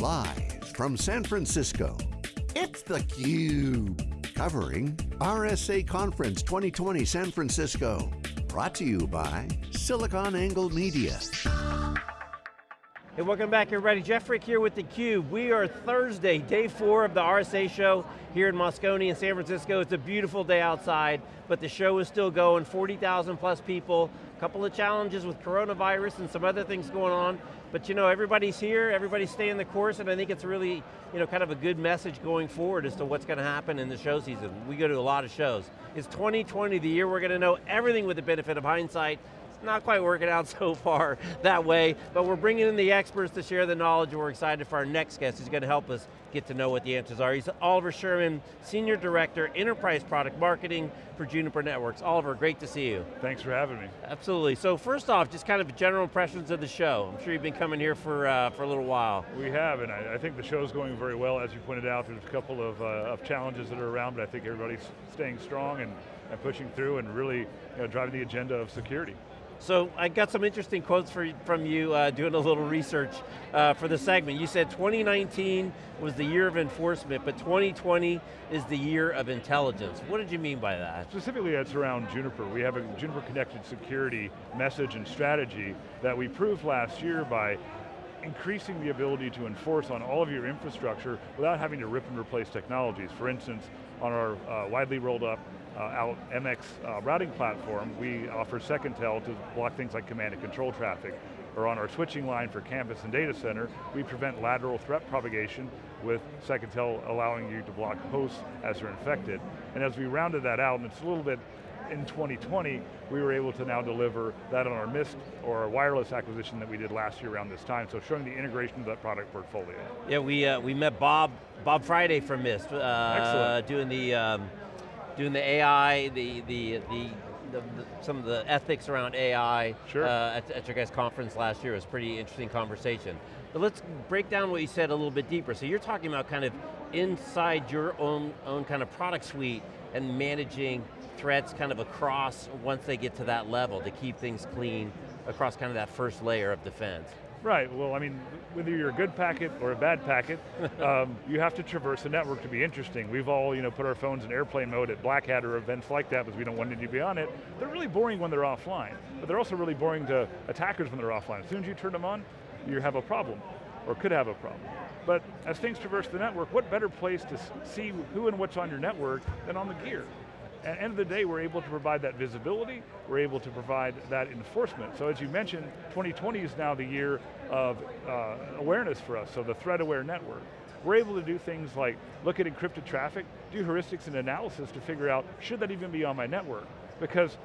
Live from San Francisco, it's theCUBE. Covering RSA Conference 2020 San Francisco. Brought to you by SiliconANGLE Media. Hey, welcome back everybody. Jeff Frick here with theCUBE. We are Thursday, day four of the RSA show here in Moscone in San Francisco. It's a beautiful day outside, but the show is still going, 40,000 plus people, a couple of challenges with coronavirus and some other things going on, but you know, everybody's here, everybody's staying the course, and I think it's really, you know, kind of a good message going forward as to what's going to happen in the show season. We go to a lot of shows. It's 2020, the year we're going to know everything with the benefit of hindsight, not quite working out so far that way, but we're bringing in the experts to share the knowledge and we're excited for our next guest who's going to help us get to know what the answers are. He's Oliver Sherman, Senior Director, Enterprise Product Marketing for Juniper Networks. Oliver, great to see you. Thanks for having me. Absolutely, so first off, just kind of general impressions of the show. I'm sure you've been coming here for, uh, for a little while. We have, and I, I think the show's going very well. As you pointed out, there's a couple of, uh, of challenges that are around, but I think everybody's staying strong and, and pushing through and really you know, driving the agenda of security. So I got some interesting quotes for, from you uh, doing a little research uh, for the segment. You said 2019 was the year of enforcement, but 2020 is the year of intelligence. What did you mean by that? Specifically, it's around Juniper. We have a Juniper Connected Security message and strategy that we proved last year by increasing the ability to enforce on all of your infrastructure without having to rip and replace technologies. For instance, on our uh, widely rolled up out MX uh, routing platform, we offer SecIntel to block things like command and control traffic. Or on our switching line for campus and data center, we prevent lateral threat propagation with SecIntel allowing you to block hosts as they're infected. And as we rounded that out, and it's a little bit in 2020, we were able to now deliver that on our Mist or our wireless acquisition that we did last year around this time. So showing the integration of that product portfolio. Yeah, we uh, we met Bob Bob Friday from Mist. Uh, Doing the um, doing the AI, the the the. The, some of the ethics around AI sure. uh, at, at your guys' conference last year. It was a pretty interesting conversation. But let's break down what you said a little bit deeper. So you're talking about kind of inside your own, own kind of product suite and managing threats kind of across once they get to that level to keep things clean across kind of that first layer of defense. Right, well I mean, whether you're a good packet or a bad packet, um, you have to traverse the network to be interesting. We've all you know, put our phones in airplane mode at Black Hat or events like that because we don't want to be on it. They're really boring when they're offline, but they're also really boring to attackers when they're offline. As soon as you turn them on, you have a problem, or could have a problem. But as things traverse the network, what better place to see who and what's on your network than on the gear? At the end of the day, we're able to provide that visibility, we're able to provide that enforcement. So as you mentioned, 2020 is now the year of uh, awareness for us, so the threat aware network. We're able to do things like look at encrypted traffic, do heuristics and analysis to figure out, should that even be on my network? Because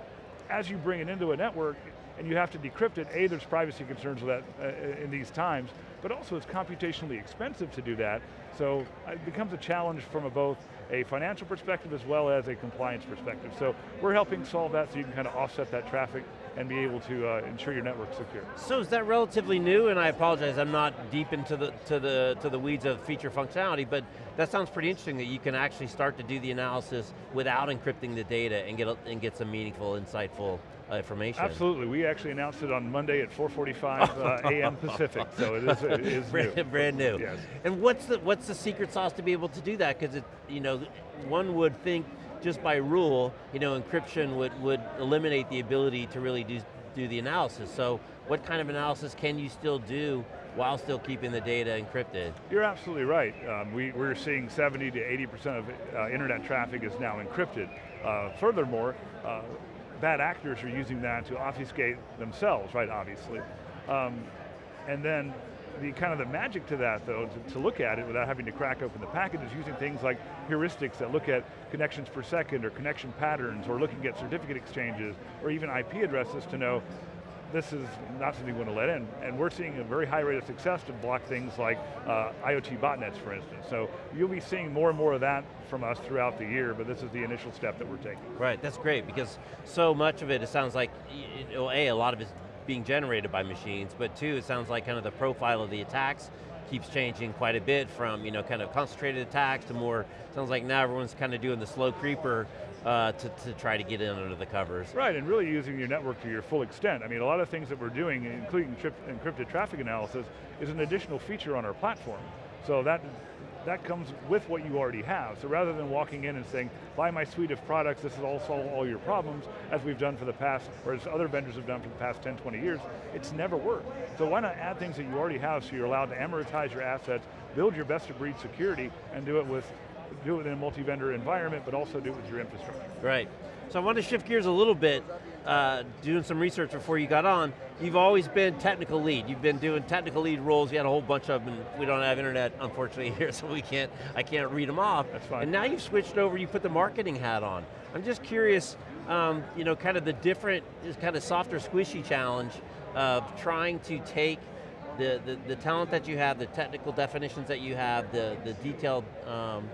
as you bring it into a network, and you have to decrypt it, A, there's privacy concerns with that uh, in these times, but also it's computationally expensive to do that, so it becomes a challenge from a both a financial perspective as well as a compliance perspective. So we're helping solve that so you can kind of offset that traffic and be able to uh, ensure your network's secure. So is that relatively new? And I apologize, I'm not deep into the to the to the weeds of feature functionality, but that sounds pretty interesting that you can actually start to do the analysis without encrypting the data and get and get some meaningful, insightful uh, information. Absolutely, we actually announced it on Monday at 4:45 uh, a.m. Pacific, so it is, it is brand, new. brand new. Yes. And what's the what's the secret sauce to be able to do that? Because it, you know, one would think just by rule, you know, encryption would, would eliminate the ability to really do, do the analysis. So what kind of analysis can you still do while still keeping the data encrypted? You're absolutely right. Um, we, we're seeing 70 to 80% of uh, internet traffic is now encrypted. Uh, furthermore, uh, bad actors are using that to obfuscate themselves, right, obviously. Um, and then the kind of the magic to that though, to, to, look at it without having to crack open the packet is using things like heuristics that look at connections per second or connection patterns or looking at certificate exchanges or even IP addresses to know this is not something we want to let in. And we're seeing a very high rate of success to block things like uh, IoT botnets, for instance. So you'll be seeing more and more of that from us throughout the year, but this is the initial step that we're taking. Right, that's great, because so much of it, it sounds like, you know, A, a lot of it's being generated by machines, but two, it sounds like kind of the profile of the attacks keeps changing quite a bit from you know kind of concentrated attacks to more, sounds like now everyone's kind of doing the slow creeper uh, to, to try to get in under the covers. Right, and really using your network to your full extent. I mean, a lot of things that we're doing, including encrypted traffic analysis, is an additional feature on our platform. So that that comes with what you already have. So rather than walking in and saying, buy my suite of products, this will solve all your problems, as we've done for the past, or as other vendors have done for the past 10, 20 years, it's never worked. So why not add things that you already have so you're allowed to amortize your assets, build your best of breed security, and do it with do it in a multi-vendor environment, but also do it with your infrastructure. Right. So I want to shift gears a little bit, uh, doing some research before you got on. You've always been technical lead. You've been doing technical lead roles. You had a whole bunch of them. We don't have internet, unfortunately, here, so we can't. I can't read them off. That's fine. And now you've switched over. You put the marketing hat on. I'm just curious. Um, you know, kind of the different, kind of softer, squishy challenge of trying to take the, the, the talent that you have, the technical definitions that you have, the, the detailed um,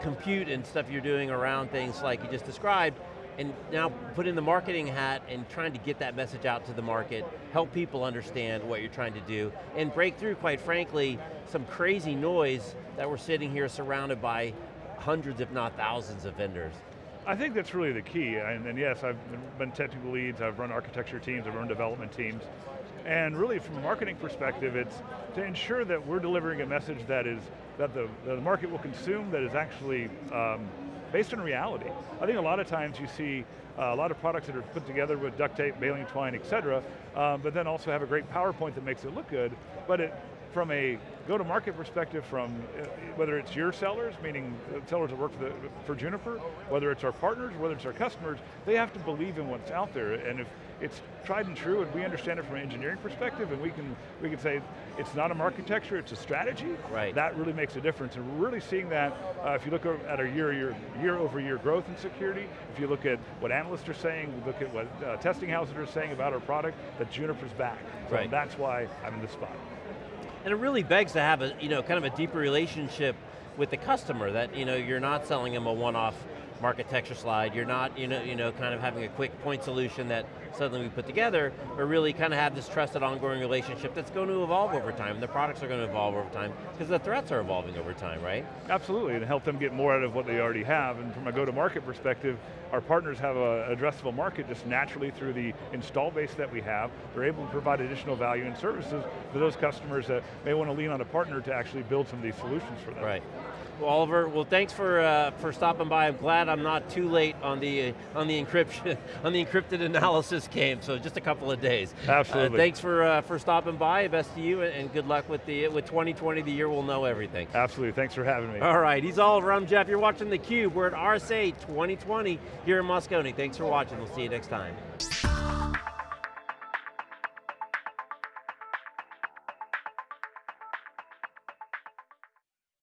compute and stuff you're doing around things like you just described, and now put in the marketing hat and trying to get that message out to the market, help people understand what you're trying to do, and break through, quite frankly, some crazy noise that we're sitting here surrounded by hundreds, if not thousands of vendors. I think that's really the key, and, and yes, I've been technical leads, I've run architecture teams, I've run development teams, and really from a marketing perspective, it's to ensure that we're delivering a message that is, that the, the market will consume, that is actually um, based on reality. I think a lot of times you see uh, a lot of products that are put together with duct tape, baling twine, et cetera, um, but then also have a great PowerPoint that makes it look good, but it, from a go-to-market perspective from uh, whether it's your sellers, meaning sellers that work for, the, for Juniper, whether it's our partners, whether it's our customers, they have to believe in what's out there. And if it's tried and true and we understand it from an engineering perspective and we can, we can say it's not a architecture, it's a strategy, right. that really makes a difference. And we're really seeing that uh, if you look at our year, year, year over year growth in security, if you look at what analysts are saying, look at what uh, testing houses are saying about our product, that Juniper's back. So right. that's why I'm in this spot. And it really begs to have a, you know, kind of a deeper relationship with the customer, that you know, you're not selling them a one-off architecture slide, you're not you know, you know, kind of having a quick point solution that suddenly we put together, but really kind of have this trusted ongoing relationship that's going to evolve over time, and the products are going to evolve over time, because the threats are evolving over time, right? Absolutely, and help them get more out of what they already have, and from a go-to-market perspective, our partners have an addressable market just naturally through the install base that we have. They're able to provide additional value and services for those customers that may want to lean on a partner to actually build some of these solutions for them. Right. Well, Oliver, well thanks for uh, for stopping by. I'm glad I'm not too late on the uh, on the encryption on the encrypted analysis game. So just a couple of days. Absolutely. Uh, thanks for uh, for stopping by. Best to you, and good luck with the with 2020. The year we'll know everything. Absolutely. Thanks for having me. All right. He's Oliver. I'm Jeff. You're watching the Cube. We're at RSA 2020 here in Moscone. Thanks for watching. We'll see you next time.